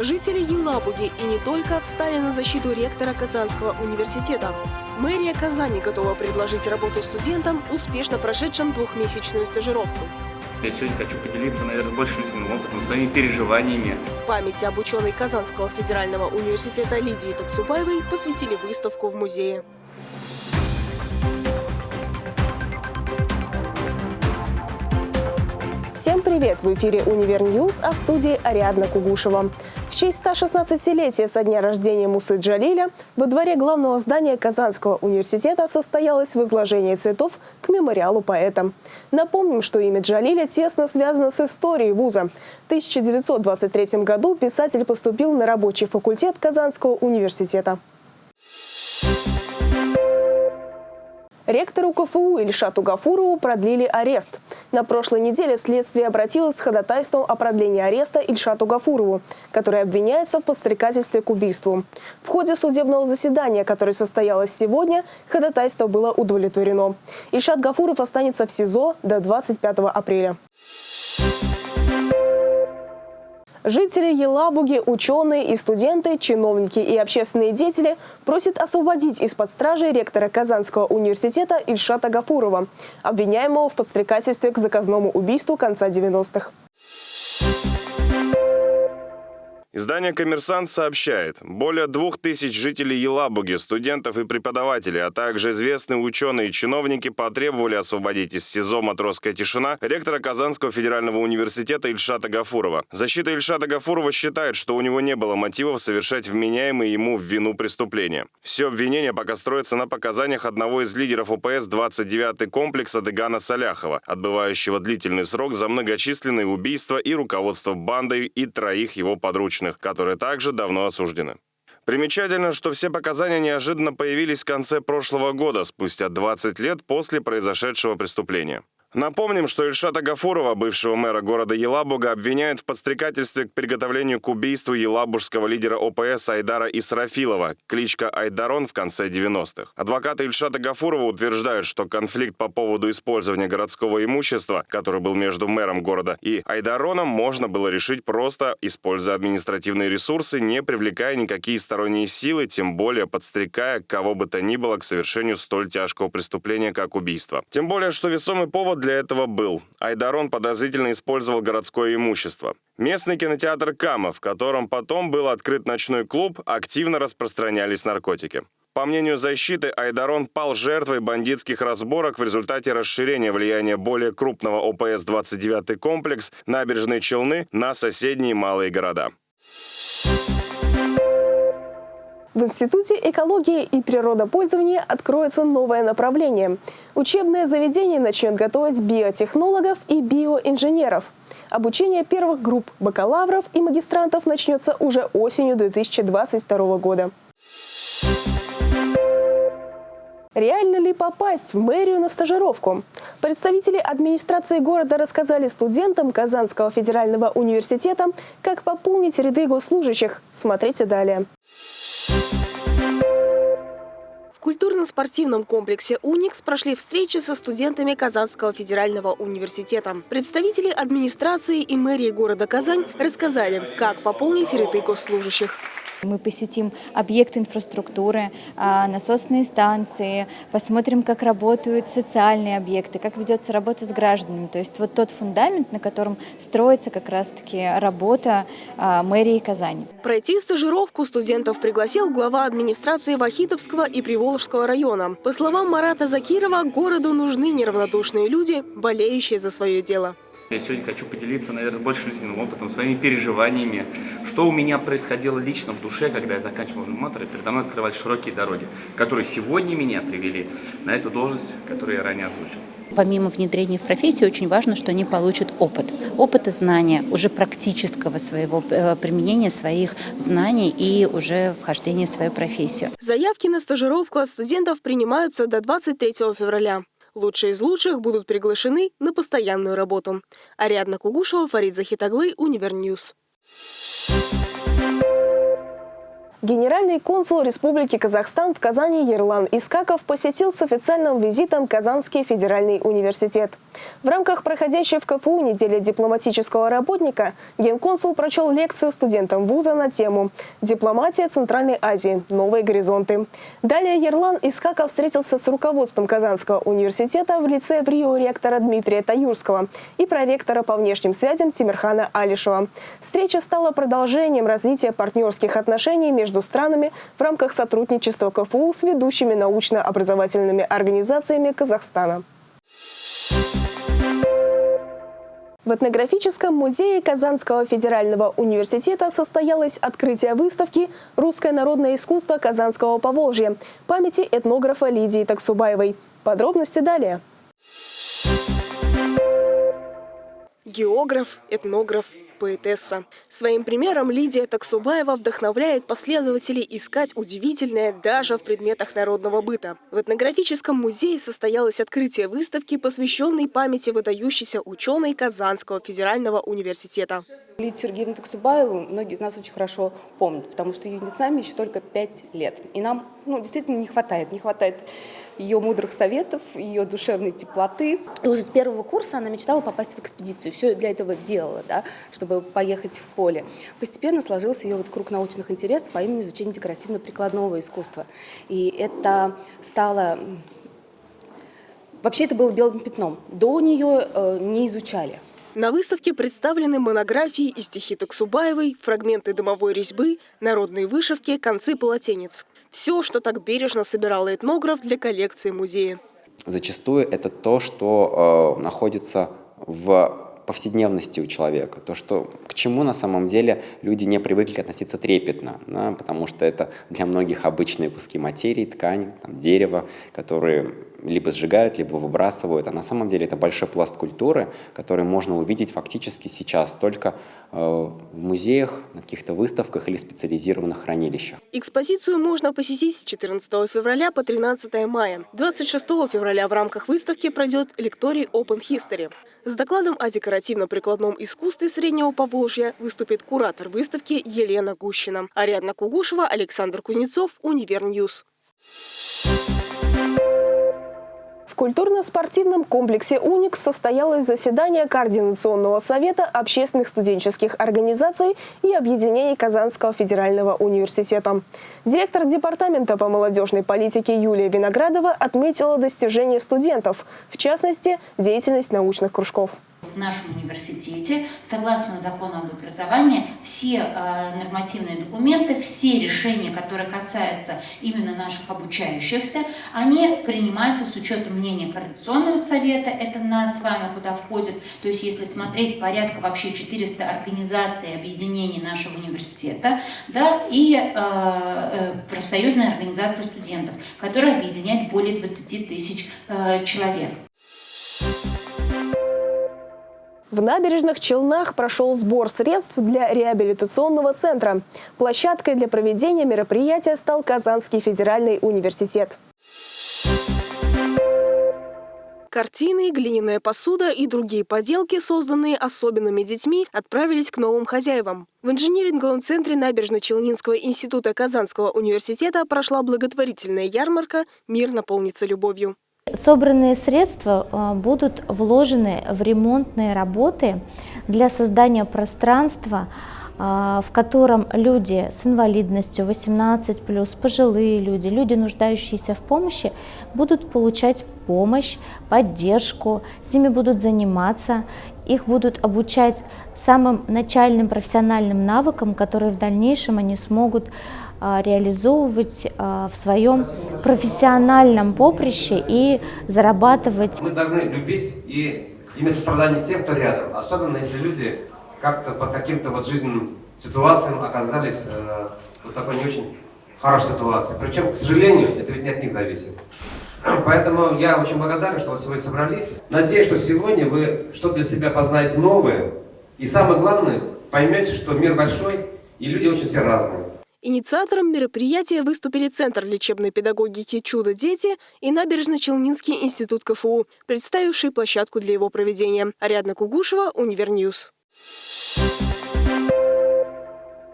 Жители Елабуги и не только встали на защиту ректора Казанского университета. Мэрия Казани готова предложить работу студентам, успешно прошедшим двухмесячную стажировку. Я сегодня хочу поделиться, наверное, больше личным опытом, своими переживаниями. Памяти об ученой Казанского федерального университета Лидии Таксубаевой посвятили выставку в музее. Всем привет! В эфире «Univer News», а в студии Ариадна Кугушева. В честь 116-летия со дня рождения Мусы Джалиля во дворе главного здания Казанского университета состоялось возложение цветов к мемориалу поэта. Напомним, что имя Джалиля тесно связано с историей вуза. В 1923 году писатель поступил на рабочий факультет Казанского университета. Ректору КФУ Ильшату Гафурову продлили арест. На прошлой неделе следствие обратилось с ходатайством о продлении ареста Ильшату Гафурову, который обвиняется в подстрекательстве к убийству. В ходе судебного заседания, которое состоялось сегодня, ходатайство было удовлетворено. Ильшат Гафуров останется в СИЗО до 25 апреля. Жители Елабуги, ученые и студенты, чиновники и общественные деятели просят освободить из-под стражи ректора Казанского университета Ильшата Гафурова, обвиняемого в подстрекательстве к заказному убийству конца 90-х. Издание «Коммерсант» сообщает, более двух тысяч жителей Елабуги, студентов и преподавателей, а также известные ученые и чиновники потребовали освободить из СИЗО «Матросская тишина» ректора Казанского федерального университета Ильшата Гафурова. Защита Ильшата Гафурова считает, что у него не было мотивов совершать вменяемые ему в вину преступления. Все обвинения пока строятся на показаниях одного из лидеров ОПС 29-й комплекса Дегана Саляхова, отбывающего длительный срок за многочисленные убийства и руководство бандой и троих его подручных подопечных, которые также давно осуждены. Примечательно, что все показания неожиданно появились в конце прошлого года, спустя 20 лет после произошедшего преступления. Напомним, что Ильшата Гафурова, бывшего мэра города Елабуга, обвиняют в подстрекательстве к приготовлению к убийству елабужского лидера ОПС Айдара Исрафилова, кличка Айдарон в конце 90-х. Адвокаты Ильшата Гафурова утверждают, что конфликт по поводу использования городского имущества, который был между мэром города и Айдароном, можно было решить просто используя административные ресурсы, не привлекая никакие сторонние силы, тем более подстрекая кого бы то ни было к совершению столь тяжкого преступления, как убийство. Тем более, что весомый повод для этого был. Айдарон подозрительно использовал городское имущество. Местный кинотеатр «Кама», в котором потом был открыт ночной клуб, активно распространялись наркотики. По мнению защиты, Айдарон пал жертвой бандитских разборок в результате расширения влияния более крупного ОПС-29 комплекс набережной Челны на соседние малые города. В Институте экологии и природопользования откроется новое направление. Учебное заведение начнет готовить биотехнологов и биоинженеров. Обучение первых групп бакалавров и магистрантов начнется уже осенью 2022 года. Реально ли попасть в мэрию на стажировку? Представители администрации города рассказали студентам Казанского федерального университета, как пополнить ряды госслужащих. Смотрите далее. Культурно-спортивном комплексе «Уникс» прошли встречи со студентами Казанского федерального университета. Представители администрации и мэрии города Казань рассказали, как пополнить ряды госслужащих. Мы посетим объекты инфраструктуры, а, насосные станции, посмотрим, как работают социальные объекты, как ведется работа с гражданами. То есть вот тот фундамент, на котором строится как раз-таки работа а, мэрии Казани. Пройти стажировку студентов пригласил глава администрации Вахитовского и Приволжского района. По словам Марата Закирова, городу нужны неравнодушные люди, болеющие за свое дело. Я сегодня хочу поделиться, наверное, больше жизненным опытом, своими переживаниями, что у меня происходило лично в душе, когда я заканчивал мотор, и передо мной открывались широкие дороги, которые сегодня меня привели на эту должность, которую я ранее озвучил. Помимо внедрения в профессию, очень важно, что они получат опыт. Опыт и знания, уже практического своего э, применения своих знаний и уже вхождения в свою профессию. Заявки на стажировку от студентов принимаются до 23 февраля. Лучшие из лучших будут приглашены на постоянную работу. Ариадна Кугушева, Фарид Захитаглы, Univer News. Генеральный консул Республики Казахстан в Казани Ерлан Искаков посетил с официальным визитом Казанский федеральный университет. В рамках проходящей в КФУ недели дипломатического работника генконсул прочел лекцию студентам вуза на тему «Дипломатия Центральной Азии. Новые горизонты». Далее Ерлан Искаков встретился с руководством Казанского университета в лице в Рио ректора Дмитрия Таюрского и проректора по внешним связям Тимирхана Алишева. Встреча стала продолжением развития партнерских отношений между странами в рамках сотрудничества КФУ с ведущими научно-образовательными организациями Казахстана. В этнографическом музее Казанского федерального университета состоялось открытие выставки «Русское народное искусство Казанского Поволжья» памяти этнографа Лидии Таксубаевой. Подробности далее. Географ, этнограф, поэтесса. Своим примером Лидия Таксубаева вдохновляет последователей искать удивительное даже в предметах народного быта. В этнографическом музее состоялось открытие выставки, посвященной памяти выдающейся ученой Казанского федерального университета. Лидию Сергеевну Таксубаеву многие из нас очень хорошо помнят, потому что ее нет с нами еще только пять лет. И нам ну, действительно не хватает, не хватает ее мудрых советов, ее душевной теплоты. И уже с первого курса она мечтала попасть в экспедицию. Все для этого делала, да, чтобы поехать в поле. Постепенно сложился ее вот круг научных интересов, а именно изучение декоративно-прикладного искусства. И это стало... Вообще это было белым пятном. До нее э, не изучали. На выставке представлены монографии и стихи Таксубаевой, фрагменты дымовой резьбы, народные вышивки, концы полотенец. Все, что так бережно собирал этнограф для коллекции музея. Зачастую это то, что э, находится в повседневности у человека, то, что к чему на самом деле люди не привыкли относиться трепетно, да, потому что это для многих обычные куски материи, ткань, там, дерево, которые либо сжигают, либо выбрасывают. А на самом деле это большой пласт культуры, который можно увидеть фактически сейчас только э, в музеях, на каких-то выставках или специализированных хранилищах. Экспозицию можно посетить с 14 февраля по 13 мая. 26 февраля в рамках выставки пройдет лекторий Open History. С докладом о декоративно-прикладном искусстве Среднего Поволжья выступит куратор выставки Елена Гущина. Ариадна Кугушева, Александр Кузнецов, Univer News. В культурно-спортивном комплексе «Уникс» состоялось заседание Координационного совета общественных студенческих организаций и объединений Казанского федерального университета. Директор Департамента по молодежной политике Юлия Виноградова отметила достижения студентов, в частности, деятельность научных кружков в нашем университете, согласно закону об образовании, все э, нормативные документы, все решения, которые касаются именно наших обучающихся, они принимаются с учетом мнения Координационного совета, это нас с вами куда входит, то есть если смотреть порядка вообще 400 организаций, объединений нашего университета, да, и э, э, профсоюзная организация студентов, которая объединяет более 20 тысяч э, человек. В набережных Челнах прошел сбор средств для реабилитационного центра. Площадкой для проведения мероприятия стал Казанский федеральный университет. Картины, глиняная посуда и другие поделки, созданные особенными детьми, отправились к новым хозяевам. В инжиниринговом центре Набережно-Челнинского института Казанского университета прошла благотворительная ярмарка «Мир наполнится любовью». Собранные средства а, будут вложены в ремонтные работы для создания пространства, а, в котором люди с инвалидностью 18+, пожилые люди, люди, нуждающиеся в помощи, будут получать помощь, поддержку, с ними будут заниматься, их будут обучать самым начальным профессиональным навыкам, которые в дальнейшем они смогут реализовывать а, в своем профессиональном поприще и зарабатывать. Мы должны любить и иметь сострадание тем, кто рядом, особенно если люди как-то под каким-то вот жизненным ситуациям оказались э, вот такой не очень хорошей ситуации. Причем, к сожалению, это ведь не от них зависит. Поэтому я очень благодарен, что вы сегодня собрались. Надеюсь, что сегодня вы что-то для себя познаете новое. И самое главное, поймете, что мир большой, и люди очень все разные. Инициатором мероприятия выступили Центр лечебной педагогики «Чудо-дети» и Набережно-Челнинский институт КФУ, представивший площадку для его проведения. Ариадна Кугушева, Univer News.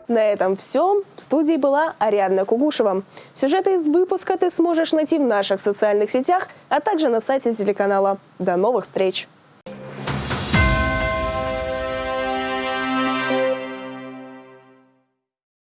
На этом все. В студии была Ариадна Кугушева. Сюжеты из выпуска ты сможешь найти в наших социальных сетях, а также на сайте телеканала. До новых встреч!